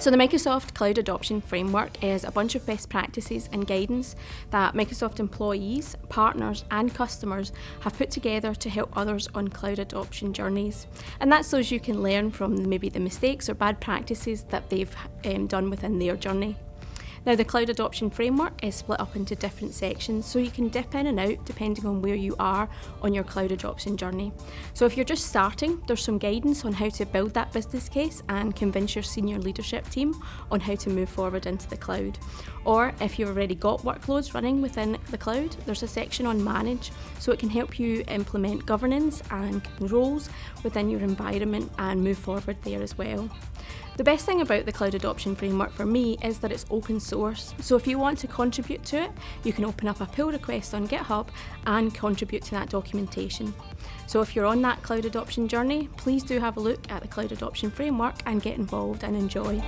So the Microsoft Cloud Adoption Framework is a bunch of best practices and guidance that Microsoft employees, partners and customers have put together to help others on cloud adoption journeys. And that's so you can learn from maybe the mistakes or bad practices that they've um, done within their journey. Now the Cloud Adoption Framework is split up into different sections so you can dip in and out depending on where you are on your cloud adoption journey. So if you're just starting, there's some guidance on how to build that business case and convince your senior leadership team on how to move forward into the cloud. Or if you've already got workloads running within the cloud, there's a section on Manage so it can help you implement governance and roles within your environment and move forward there as well. The best thing about the Cloud Adoption Framework for me is that it's open source, so if you want to contribute to it, you can open up a pull request on GitHub and contribute to that documentation. So if you're on that cloud adoption journey, please do have a look at the Cloud Adoption Framework and get involved and enjoy.